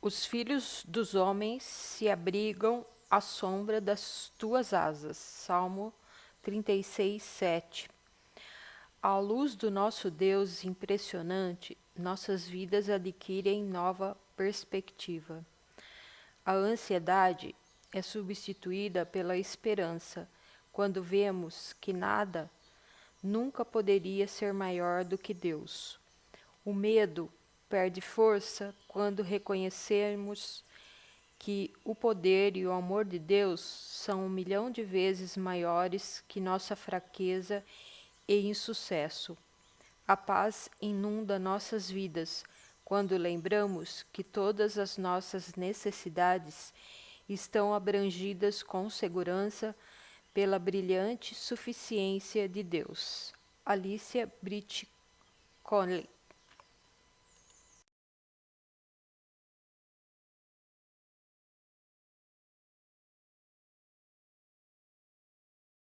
Os filhos dos homens se abrigam à sombra das tuas asas. Salmo 36, 7. À luz do nosso Deus impressionante, nossas vidas adquirem nova perspectiva. A ansiedade é substituída pela esperança quando vemos que nada nunca poderia ser maior do que Deus. O medo perde força quando reconhecermos que o poder e o amor de Deus são um milhão de vezes maiores que nossa fraqueza e insucesso. A paz inunda nossas vidas quando lembramos que todas as nossas necessidades estão abrangidas com segurança pela brilhante suficiência de Deus. Alicia Britt Conley